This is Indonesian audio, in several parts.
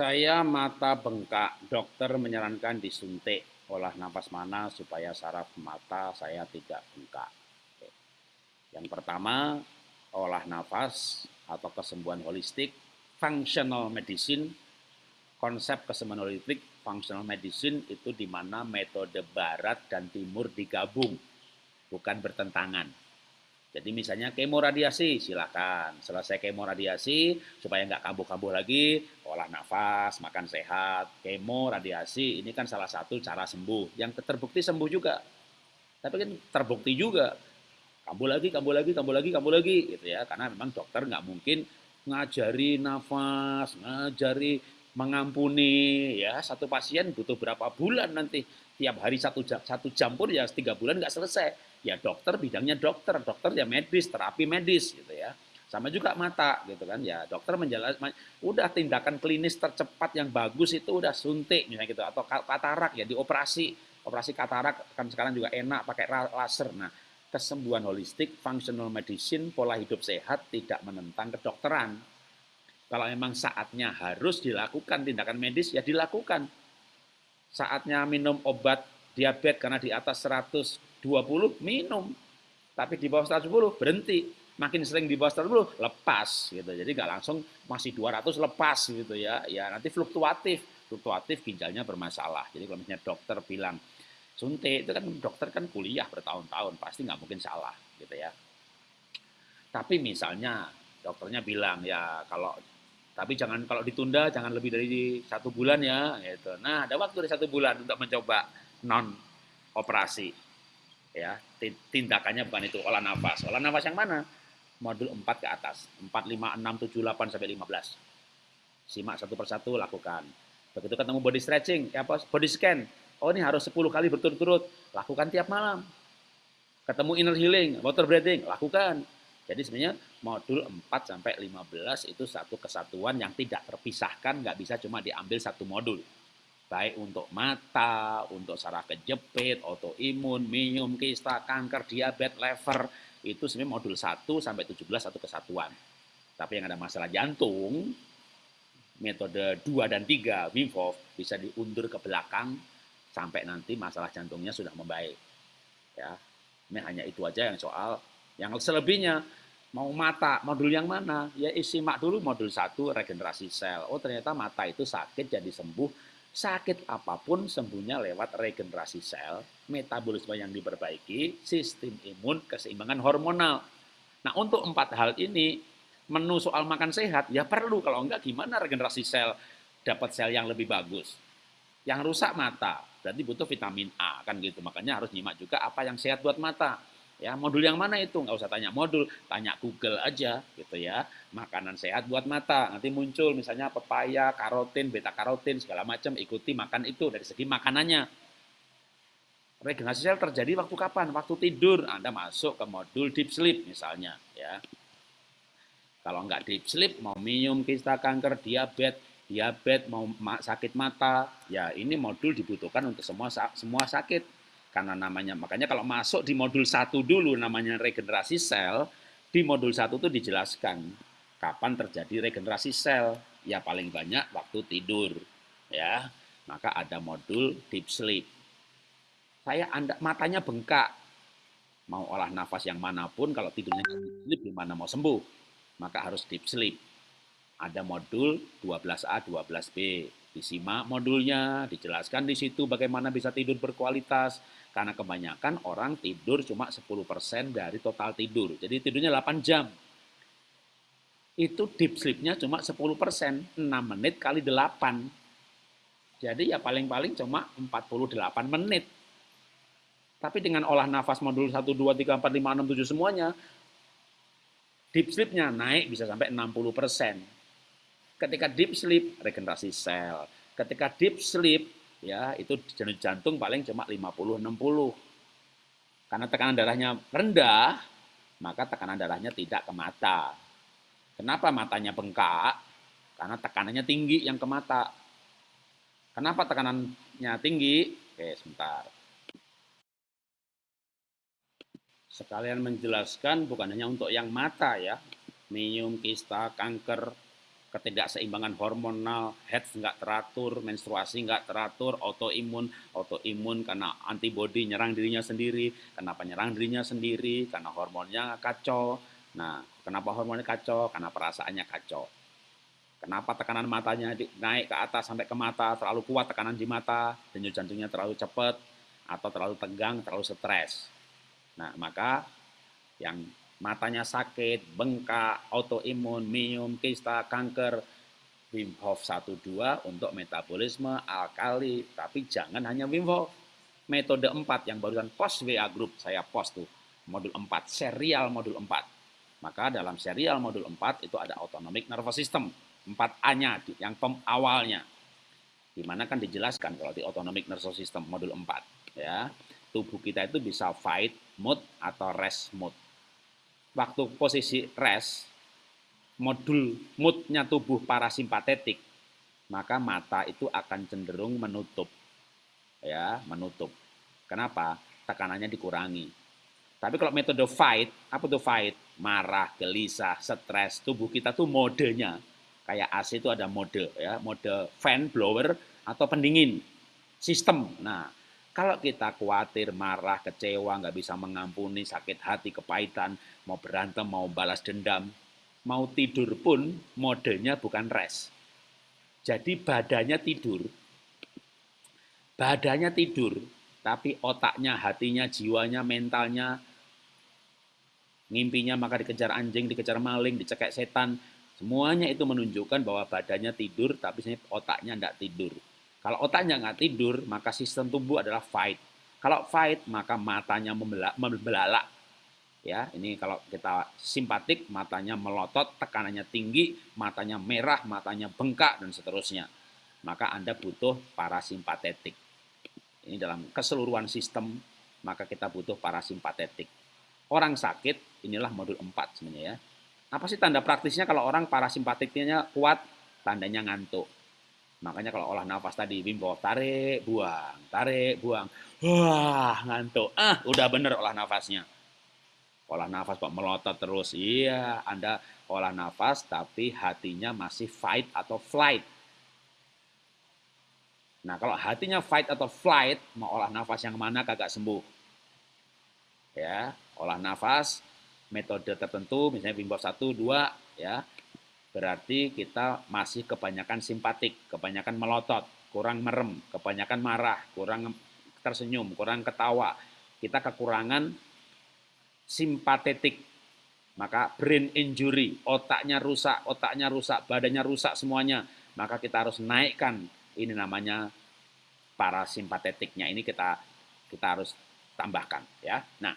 Saya mata bengkak, dokter menyarankan disuntik olah nafas mana supaya saraf mata saya tidak bengkak. Yang pertama, olah nafas atau kesembuhan holistik, functional medicine, konsep kesembuhan holistik, functional medicine itu di mana metode barat dan timur digabung, bukan bertentangan. Jadi misalnya kemo radiasi, silakan. Selesai kemo radiasi, supaya nggak kambuh-kambuh lagi, olah nafas, makan sehat. Kemo radiasi, ini kan salah satu cara sembuh. Yang terbukti sembuh juga. Tapi kan terbukti juga. Kambuh lagi, kambuh lagi, kambuh lagi, kambuh lagi. gitu ya. Karena memang dokter nggak mungkin ngajari nafas, ngajari mengampuni. ya Satu pasien butuh berapa bulan nanti. Tiap hari satu jam, satu jam pun ya tiga bulan nggak selesai ya dokter bidangnya dokter, dokter ya medis, terapi medis gitu ya. Sama juga mata gitu kan ya. Dokter menjelaskan udah tindakan klinis tercepat yang bagus itu udah suntik misalnya gitu atau katarak ya dioperasi. Operasi katarak kan sekarang juga enak pakai laser. Nah, kesembuhan holistik, functional medicine, pola hidup sehat tidak menentang kedokteran. Kalau memang saatnya harus dilakukan tindakan medis ya dilakukan. Saatnya minum obat diabetes karena di atas 100 20 minum. Tapi di bawah 110 berhenti. Makin sering di bawah 110 lepas gitu. Jadi nggak langsung masih 200 lepas gitu ya. Ya nanti fluktuatif. Fluktuatif ginjalnya bermasalah. Jadi kalau misalnya dokter bilang suntik itu kan dokter kan kuliah bertahun-tahun pasti nggak mungkin salah gitu ya. Tapi misalnya dokternya bilang ya kalau tapi jangan kalau ditunda jangan lebih dari satu bulan ya gitu. Nah ada waktu dari satu bulan untuk mencoba non operasi ya tindakannya bukan itu olah nafas. Olah nafas yang mana? Modul 4 ke atas. 4 5 6 7 8 sampai 15 simak satu persatu lakukan. Begitu ketemu body stretching ya apa body scan. Oh ini harus 10 kali berturut-turut. Lakukan tiap malam. Ketemu inner healing water breathing lakukan. Jadi sebenarnya modul 4 sampai 15 itu satu kesatuan yang tidak terpisahkan nggak bisa cuma diambil satu modul baik untuk mata, untuk saraf kejepit, autoimun, minum, kista, kanker, diabetes, lever, itu sebenarnya modul 1 sampai 17 satu kesatuan. Tapi yang ada masalah jantung, metode 2 dan 3 Wim Hof bisa diundur ke belakang sampai nanti masalah jantungnya sudah membaik. Ya. Ini hanya itu aja yang soal yang selebihnya mau mata modul yang mana? Ya isi mak dulu modul 1 regenerasi sel. Oh ternyata mata itu sakit jadi sembuh sakit apa pun sembuhnya lewat regenerasi sel, metabolisme yang diperbaiki, sistem imun, keseimbangan hormonal. Nah untuk empat hal ini, menu soal makan sehat ya perlu, kalau enggak gimana regenerasi sel dapat sel yang lebih bagus. Yang rusak mata, berarti butuh vitamin A, kan gitu. Makanya harus nyimak juga apa yang sehat buat mata. Ya, modul yang mana itu? Nggak usah tanya modul, tanya Google aja gitu ya. Makanan sehat buat mata. Nanti muncul misalnya pepaya, karotin, beta karotin, segala macam. Ikuti makan itu dari segi makanannya. Regenerasi sel terjadi waktu kapan? Waktu tidur. Anda masuk ke modul deep sleep misalnya ya. Kalau nggak deep sleep, mau minum kista kanker, diabetes, diabetes, mau sakit mata, ya ini modul dibutuhkan untuk semua semua sakit karena namanya makanya kalau masuk di modul satu dulu namanya regenerasi sel, di modul satu itu dijelaskan kapan terjadi regenerasi sel. Ya paling banyak waktu tidur, ya. Maka ada modul deep sleep. Saya anda matanya bengkak, mau olah nafas yang mana pun kalau tidurnya deep sleep gimana mau sembuh? Maka harus deep sleep. Ada modul 12A, 12B. Disimak modulnya, dijelaskan di situ bagaimana bisa tidur berkualitas, karena kebanyakan orang tidur cuma 10% dari total tidur. Jadi tidurnya 8 jam. Itu deep sleep-nya cuma 10%, 6 menit kali 8. Jadi ya paling-paling cuma 48 menit. Tapi dengan olah nafas modul 1, 2, 3, 4, 5, 6, 7 semuanya, deep sleep-nya naik bisa sampai 60%. Ketika deep sleep, regenerasi sel. Ketika deep sleep, ya itu jantung paling cuma 50 60. Karena tekanan darahnya rendah, maka tekanan darahnya tidak ke mata. Kenapa matanya bengkak? Karena tekanannya tinggi yang ke mata. Kenapa tekanannya tinggi? Oke, sebentar. Sekalian menjelaskan bukan hanya untuk yang mata ya, minum, kista, kanker, ketidakseimbangan hormonal, head nggak teratur, menstruasi nggak teratur, autoimun, autoimun karena antibodi nyerang dirinya sendiri, kenapa nyerang dirinya sendiri, karena hormonnya kacau. Nah, kenapa hormonnya kacau? Karena perasaannya kacau. Kenapa tekanan matanya naik ke atas sampai ke mata, terlalu kuat tekanan di mata, denyut jantungnya terlalu cepat, atau terlalu tegang, terlalu stres. Nah, maka yang matanya sakit, bengkak, autoimun, minum, kista, kanker, Wim Hof 1-2 untuk metabolisme alkali, tapi jangan hanya Wim Hof. Metode 4 yang barusan post WA group, saya post tuh, modul 4, serial modul 4. Maka dalam serial modul 4 itu ada autonomic nervous system, 4A-nya yang pem awalnya. Di mana kan dijelaskan kalau di autonomic nervous system modul 4. ya Tubuh kita itu bisa fight mode atau rest mode waktu posisi rest, modul moodnya tubuh parasimpatetik, maka mata itu akan cenderung menutup. Ya, menutup. Kenapa? Tekanannya dikurangi. Tapi kalau metode fight, apa tuh fight? Marah, gelisah, stres, tubuh kita tuh modenya. Kayak AC itu ada mode, ya, mode fan, blower, atau pendingin. Sistem. Nah, kalau kita khawatir, marah, kecewa, nggak bisa mengampuni, sakit hati, kepahitan, mau berantem, mau balas dendam, mau tidur pun modenya bukan rest. Jadi badannya tidur, badannya tidur, tapi otaknya, hatinya, jiwanya, mentalnya, ngimpinya maka dikejar anjing, dikejar maling, dicekek setan, semuanya itu menunjukkan bahwa badannya tidur, tapi otaknya tidak tidur. Kalau otaknya nggak tidur, maka sistem tubuh adalah fight. Kalau fight, maka matanya membelalak. Ya, ini kalau kita simpatik, matanya melotot, tekanannya tinggi, matanya merah, matanya bengkak, dan seterusnya. Maka Anda butuh parasimpatetik. Ini dalam keseluruhan sistem, maka kita butuh parasimpatetik. Orang sakit, inilah modul 4 sebenarnya ya. Apa sih tanda praktisnya kalau orang parasimpatiknya kuat? Tandanya ngantuk Makanya kalau olah nafas tadi, Wim Hof, tarik, buang, tarik, buang. Wah, ngantuk. Ah, udah bener olah nafasnya. Olah nafas kok melotot terus. Iya, Anda olah nafas tapi hatinya masih fight atau flight. Nah, kalau hatinya fight atau flight, mau olah nafas yang mana kagak sembuh. Ya, olah nafas metode tertentu, misalnya Wim Hof 1, 2, ya, berarti kita masih kebanyakan simpatik, kebanyakan melotot, kurang merem, kebanyakan marah, kurang tersenyum, kurang ketawa. Kita kekurangan simpatetik. Maka brain injury, otaknya rusak, otaknya rusak, badannya rusak semuanya. Maka kita harus naikkan ini namanya parasimpatetiknya. Ini kita kita harus tambahkan ya. Nah,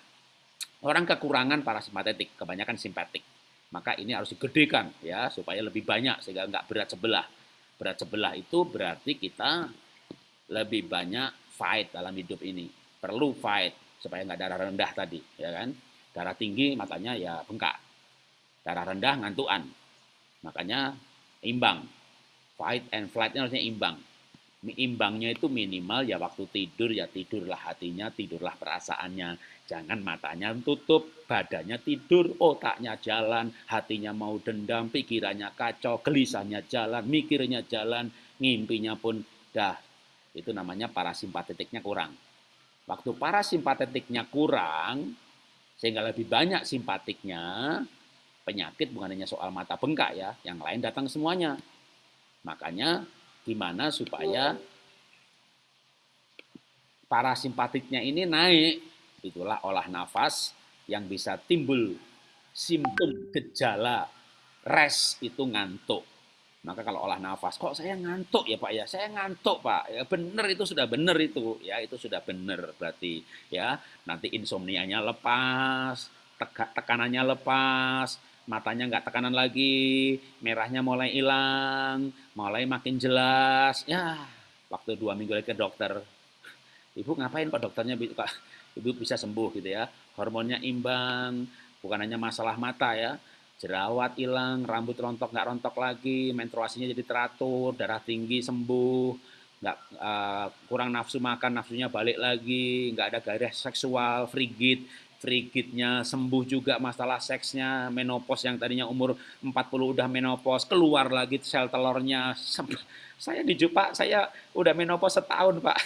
orang kekurangan parasimpatetik, kebanyakan simpatik maka ini harus digedekan ya supaya lebih banyak sehingga nggak berat sebelah. Berat sebelah itu berarti kita lebih banyak fight dalam hidup ini. Perlu fight supaya nggak darah rendah tadi, ya kan? Darah tinggi matanya ya bengkak. Darah rendah ngantuan. Makanya imbang. Fight and flight-nya harusnya imbang imbangnya itu minimal ya waktu tidur ya tidurlah hatinya, tidurlah perasaannya. Jangan matanya tutup, badannya tidur, otaknya jalan, hatinya mau dendam, pikirannya kacau, gelisahnya jalan, mikirnya jalan, ngimpinya pun dah. Itu namanya parasimpatetiknya kurang. Waktu parasimpatetiknya kurang, sehingga lebih banyak simpatiknya, penyakit bukan hanya soal mata bengkak ya, yang lain datang semuanya. Makanya Gimana supaya parasimpatiknya ini naik. Itulah olah nafas yang bisa timbul simptom gejala res itu ngantuk. Maka kalau olah nafas, kok saya ngantuk ya Pak ya? Saya ngantuk Pak. Ya benar itu sudah benar itu. Ya itu sudah benar berarti ya. Nanti insomnianya lepas, tekanannya lepas, matanya nggak tekanan lagi, merahnya mulai hilang, mulai makin jelas. Ya, waktu dua minggu lagi ke dokter, ibu ngapain pak dokternya ibu bisa sembuh gitu ya, hormonnya imbang, bukan hanya masalah mata ya, jerawat hilang, rambut rontok nggak rontok lagi, menstruasinya jadi teratur, darah tinggi sembuh, nggak uh, kurang nafsu makan, nafsunya balik lagi, nggak ada gairah seksual, frigid, frigidnya sembuh juga masalah seksnya, menopause yang tadinya umur 40 udah menopause, keluar lagi sel telurnya. Saya di Pak, saya udah menopause setahun, Pak.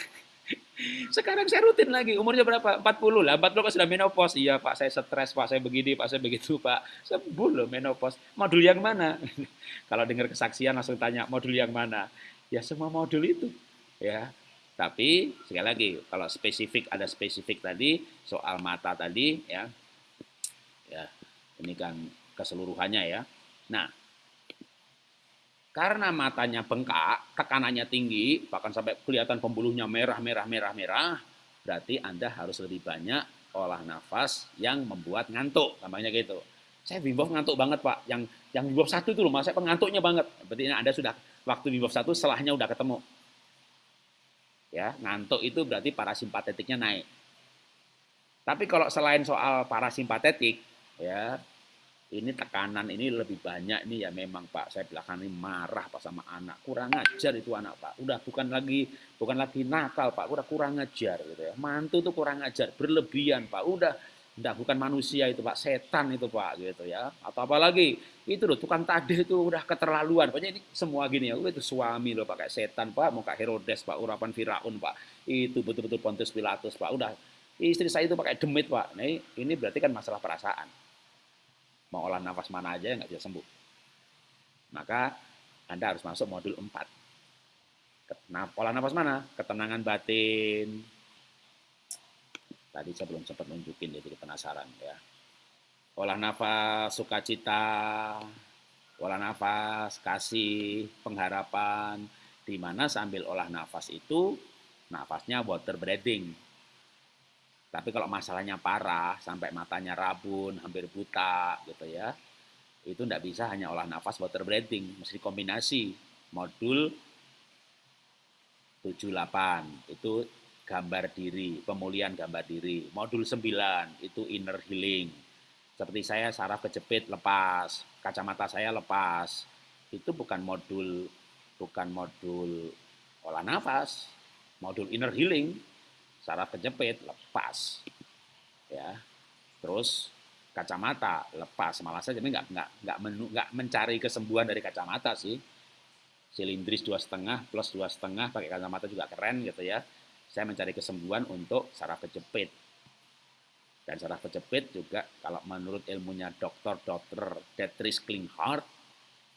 Sekarang saya rutin lagi, umurnya berapa? 40 lah, 40 kan sudah menopause. Iya Pak, saya stres Pak, saya begini Pak, saya begitu Pak. Sembuh loh menopause. Modul yang mana? Kalau dengar kesaksian langsung tanya, modul yang mana? Ya semua modul itu. Ya, tapi sekali lagi kalau spesifik ada spesifik tadi soal mata tadi ya. Ya, ini kan keseluruhannya ya. Nah, karena matanya bengkak, tekanannya tinggi, bahkan sampai kelihatan pembuluhnya merah, merah, merah, merah, berarti Anda harus lebih banyak olah nafas yang membuat ngantuk, namanya gitu. Saya Wim ngantuk banget Pak, yang yang Wim satu itu loh, saya pengantuknya banget. Berarti Anda sudah waktu Wim satu setelahnya udah ketemu ya ngantuk itu berarti parasimpatetiknya naik. Tapi kalau selain soal parasimpatetik, ya ini tekanan ini lebih banyak ini ya memang Pak saya belakangan ini marah Pak sama anak. Kurang ajar itu anak Pak. Udah bukan lagi bukan lagi nakal Pak. Udah kurang ajar gitu ya. Mantu tuh kurang ajar berlebihan Pak. Udah Enggak, bukan manusia itu Pak, setan itu Pak gitu ya. Atau apalagi itu loh tukang tade itu udah keterlaluan. Pokoknya ini semua gini ya, itu suami loh pakai setan Pak, mau kayak Herodes Pak, urapan Firaun Pak. Itu betul-betul Pontius Pilatus Pak. Udah istri saya itu pakai demit Pak. Nah, ini berarti kan masalah perasaan. Mau olah nafas mana aja nggak bisa sembuh. Maka Anda harus masuk modul 4. Nah, olah nafas mana? Ketenangan batin, Tadi saya belum sempat nunjukin jadi penasaran ya. Olah nafas sukacita, olah nafas kasih, pengharapan, di mana sambil olah nafas itu nafasnya water breathing. Tapi kalau masalahnya parah sampai matanya rabun, hampir buta gitu ya. Itu tidak bisa hanya olah nafas water breathing, mesti kombinasi modul 78 itu gambar diri, pemulihan gambar diri. Modul 9 itu inner healing. Seperti saya saraf kejepit lepas, kacamata saya lepas. Itu bukan modul bukan modul olah nafas, modul inner healing. Saraf kejepit lepas. Ya. Terus kacamata lepas malah saya jadi nggak nggak nggak mencari kesembuhan dari kacamata sih silindris dua setengah plus dua setengah pakai kacamata juga keren gitu ya saya mencari kesembuhan untuk saraf kejepit. Dan saraf kejepit juga kalau menurut ilmunya dokter-dokter Dietrich Klinghardt,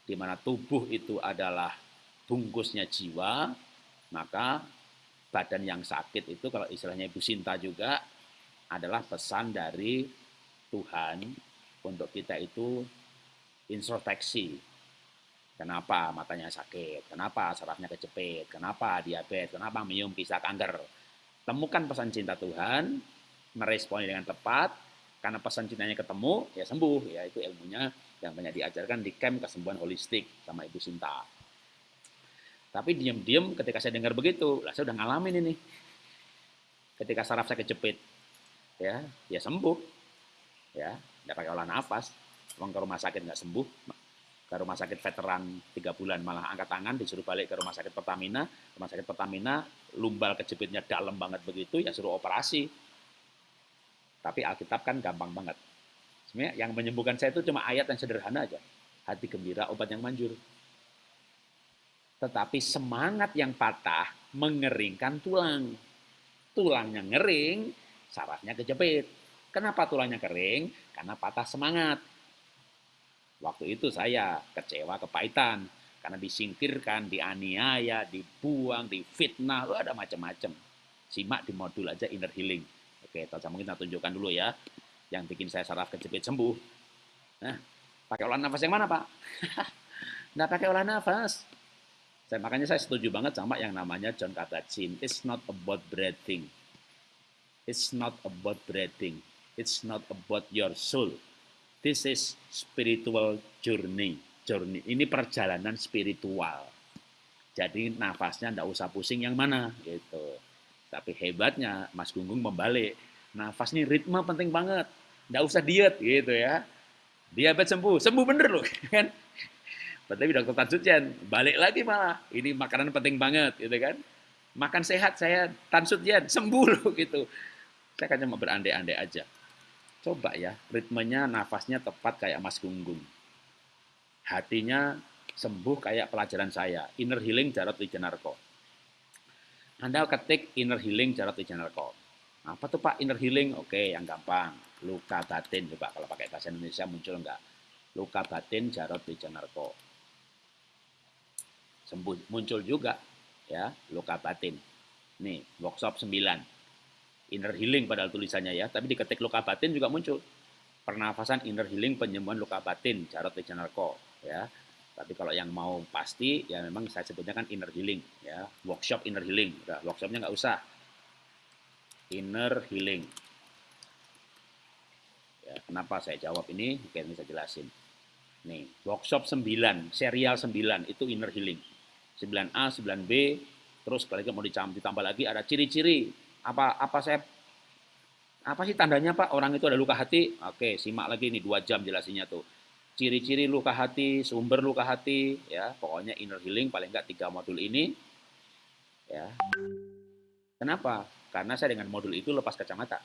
di mana tubuh itu adalah bungkusnya jiwa, maka badan yang sakit itu kalau istilahnya Ibu Sinta juga adalah pesan dari Tuhan untuk kita itu introspeksi. Kenapa matanya sakit? Kenapa sarafnya kejepit? Kenapa diabetes? Kenapa minum pisah kanker? Temukan pesan cinta Tuhan, meresponi dengan tepat, karena pesan cintanya ketemu, ya sembuh. Ya itu ilmunya yang banyak diajarkan di camp kesembuhan holistik sama Ibu Sinta. Tapi diam-diam ketika saya dengar begitu, lah saya udah ngalamin ini. Ketika saraf saya kejepit, ya, ya sembuh. Ya, nggak pakai olah nafas. Uang ke rumah sakit nggak sembuh, ke rumah sakit veteran tiga bulan malah angkat tangan disuruh balik ke rumah sakit Pertamina. Rumah sakit Pertamina lumbal kejepitnya dalam banget begitu ya suruh operasi. Tapi Alkitab kan gampang banget. Sebenarnya yang menyembuhkan saya itu cuma ayat yang sederhana aja. Hati gembira obat yang manjur. Tetapi semangat yang patah mengeringkan tulang. Tulangnya ngering sarafnya kejepit. Kenapa tulangnya kering? Karena patah semangat Waktu itu saya kecewa kepahitan karena disingkirkan, dianiaya, dibuang, difitnah, ada macam-macam. Simak di modul aja inner healing. Oke, saya mungkin kita tunjukkan dulu ya. Yang bikin saya saraf kejepit sembuh. Nah, pakai olah nafas yang mana, Pak? Nggak pakai olah nafas. Saya, makanya saya setuju banget sama yang namanya John Kabat-Zinn. It's not about breathing. It's not about breathing. It's not about your soul This is spiritual journey. Journey ini perjalanan spiritual. Jadi nafasnya ndak usah pusing yang mana gitu. Tapi hebatnya Mas Gunggung membalik. Nafas ini ritme penting banget. Ndak usah diet gitu ya. Diabetes sembuh, sembuh bener loh kan. Tapi dokter Tansucian balik lagi malah. Ini makanan penting banget gitu kan. Makan sehat saya Tansucian sembuh loh gitu. Saya kan cuma berandai-andai aja. Coba ya, ritmenya nafasnya tepat kayak Mas Gunggung. Hatinya sembuh kayak pelajaran saya, Inner Healing Jarot Wijanarko. Anda ketik Inner Healing Jarot Wijanarko. Apa tuh Pak Inner Healing? Oke, yang gampang. Luka batin, coba kalau pakai bahasa Indonesia muncul enggak? Luka batin Jarot Wijanarko. Sembuh, muncul juga ya luka batin. Nih, workshop 9 inner healing padahal tulisannya ya, tapi diketik luka batin juga muncul. Pernafasan inner healing penyembuhan luka batin, Jarot Wijanarko ya. Tapi kalau yang mau pasti ya memang saya sebutnya kan inner healing ya, workshop inner healing. Udah, workshopnya nggak usah. Inner healing. Ya, kenapa saya jawab ini? Mungkin bisa jelasin. Nih, workshop 9, serial 9 itu inner healing. 9A, 9B, terus kalau mau ditambah lagi ada ciri-ciri apa apa saya apa sih tandanya Pak orang itu ada luka hati? Oke, simak lagi nih dua jam jelasinya tuh. Ciri-ciri luka hati, sumber luka hati, ya pokoknya inner healing paling enggak tiga modul ini. Ya. Kenapa? Karena saya dengan modul itu lepas kacamata.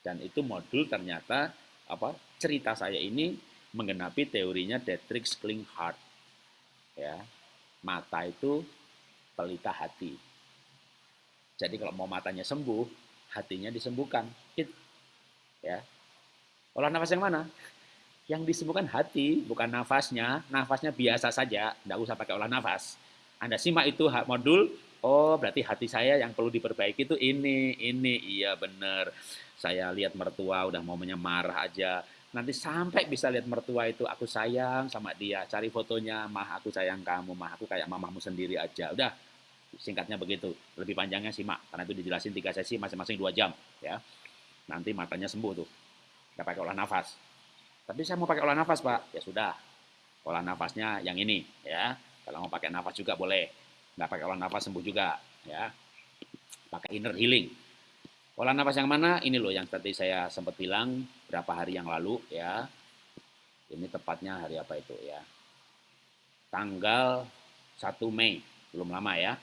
Dan itu modul ternyata apa cerita saya ini menggenapi teorinya Dietrich Klinghardt. Ya, mata itu pelita hati jadi kalau mau matanya sembuh, hatinya disembuhkan. It, ya. Olah nafas yang mana? Yang disembuhkan hati, bukan nafasnya. Nafasnya biasa saja, tidak usah pakai olah nafas. Anda simak itu modul, oh berarti hati saya yang perlu diperbaiki itu ini, ini, iya benar. Saya lihat mertua udah mau marah aja. Nanti sampai bisa lihat mertua itu, aku sayang sama dia. Cari fotonya, mah aku sayang kamu, mah aku kayak mamahmu sendiri aja. Udah, Singkatnya begitu. Lebih panjangnya simak, karena itu dijelasin tiga sesi masing-masing dua jam. ya Nanti matanya sembuh tuh. Nggak pakai olah nafas. Tapi saya mau pakai olah nafas, Pak. Ya sudah. Olah nafasnya yang ini. ya Kalau mau pakai nafas juga boleh. Nggak pakai olah nafas sembuh juga. ya Pakai inner healing. Olah nafas yang mana? Ini loh yang tadi saya sempat bilang berapa hari yang lalu. ya Ini tepatnya hari apa itu ya. Tanggal 1 Mei. Belum lama ya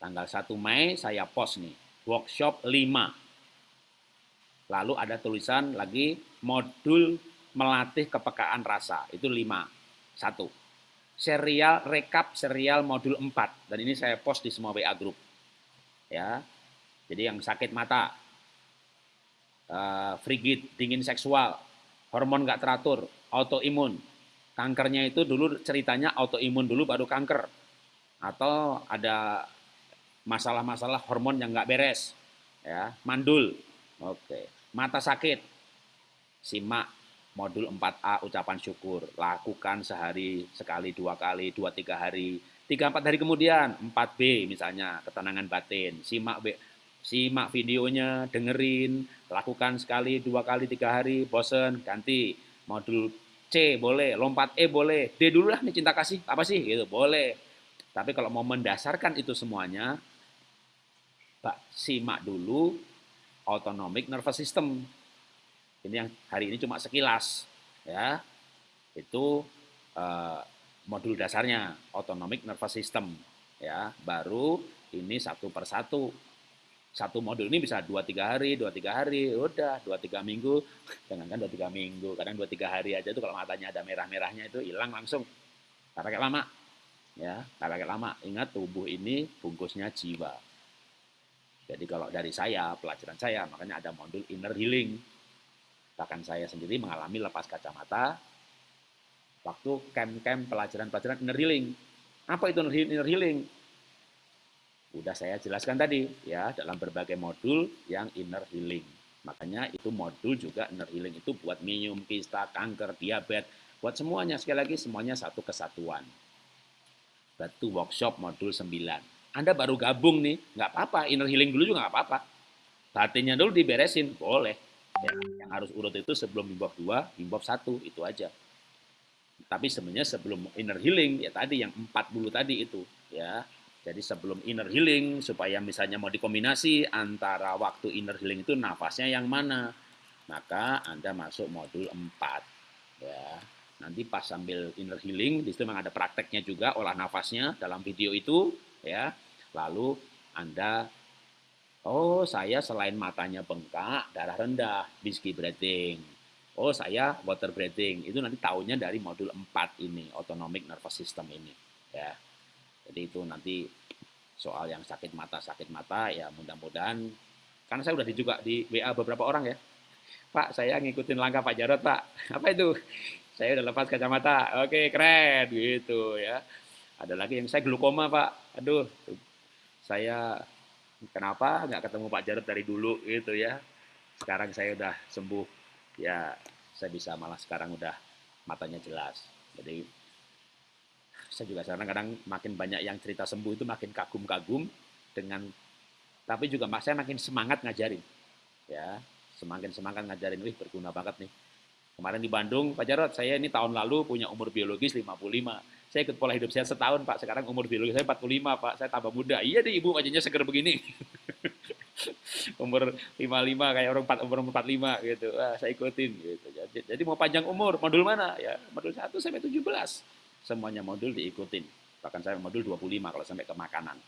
Tanggal 1 Mei saya post nih, workshop 5. Lalu ada tulisan lagi modul melatih kepekaan rasa, itu 5. Satu. Serial rekap serial modul 4 dan ini saya post di semua WA group. Ya. Jadi yang sakit mata, uh, frigid, dingin seksual, hormon nggak teratur, autoimun. Kankernya itu dulu ceritanya autoimun dulu baru kanker. Atau ada masalah-masalah hormon yang nggak beres, ya, mandul, oke, mata sakit, simak modul 4A ucapan syukur, lakukan sehari, sekali, dua kali, dua, tiga hari, tiga, empat hari kemudian, 4B misalnya, ketenangan batin, simak B, simak videonya, dengerin, lakukan sekali, dua kali, tiga hari, bosen, ganti, modul C boleh, lompat E boleh, D dulu lah nih cinta kasih, apa sih? Gitu, boleh. Tapi kalau mau mendasarkan itu semuanya, simak dulu autonomic nervous system. Ini yang hari ini cuma sekilas, ya. Itu uh, modul dasarnya autonomic nervous system, ya. Baru ini satu persatu. Satu modul ini bisa dua tiga hari, dua tiga hari, udah dua tiga minggu, jangan kan dua tiga minggu, kadang dua tiga hari aja itu kalau matanya ada merah-merahnya itu hilang langsung. Tak pakai lama, ya, tak pakai lama. Ingat tubuh ini bungkusnya jiwa jadi kalau dari saya, pelajaran saya, makanya ada modul inner healing. Bahkan saya sendiri mengalami lepas kacamata waktu camp-camp pelajaran-pelajaran inner healing. Apa itu inner healing? Udah saya jelaskan tadi ya dalam berbagai modul yang inner healing. Makanya itu modul juga inner healing itu buat minum, kista, kanker, diabetes, buat semuanya. Sekali lagi semuanya satu kesatuan. Batu workshop modul 9. Anda baru gabung nih, nggak apa-apa, inner healing dulu juga nggak apa-apa. Batinnya dulu diberesin, boleh. Ya, yang harus urut itu sebelum bimbab 2, bimbab 1, itu aja. Tapi sebenarnya sebelum inner healing, ya tadi yang 40 tadi itu. ya. Jadi sebelum inner healing, supaya misalnya mau dikombinasi antara waktu inner healing itu nafasnya yang mana, maka Anda masuk modul 4. Ya. Nanti pas sambil inner healing, di situ memang ada prakteknya juga, olah nafasnya dalam video itu, ya lalu anda Oh, saya selain matanya bengkak, darah rendah, whiskey breathing. Oh, saya water breathing. Itu nanti tahunya dari modul 4 ini, autonomic nervous system ini. Ya. Jadi itu nanti soal yang sakit mata, sakit mata ya mudah-mudahan karena saya udah di juga di WA beberapa orang ya. Pak, saya ngikutin langkah Pak Jarot, Pak. Apa itu? Saya udah lepas kacamata. Oke, keren gitu ya. Ada lagi yang saya glukoma, Pak. Aduh, saya kenapa nggak ketemu Pak Jarod dari dulu gitu ya. Sekarang saya udah sembuh, ya saya bisa malah sekarang udah matanya jelas. Jadi saya juga kadang-kadang makin banyak yang cerita sembuh itu makin kagum-kagum dengan tapi juga saya makin semangat ngajarin. Ya, semakin semangat ngajarin, wih berguna banget nih. Kemarin di Bandung, Pak Jarod, saya ini tahun lalu punya umur biologis 55 saya ikut pola hidup sehat setahun Pak, sekarang umur biologi saya 45 Pak, saya tambah muda. Iya deh ibu wajahnya seger begini. umur 55 kayak orang 4, umur 45 gitu. Wah, saya ikutin gitu. Jadi, jadi mau panjang umur, modul mana? Ya, modul 1 sampai 17. Semuanya modul diikutin. Bahkan saya modul 25 kalau sampai ke makanan.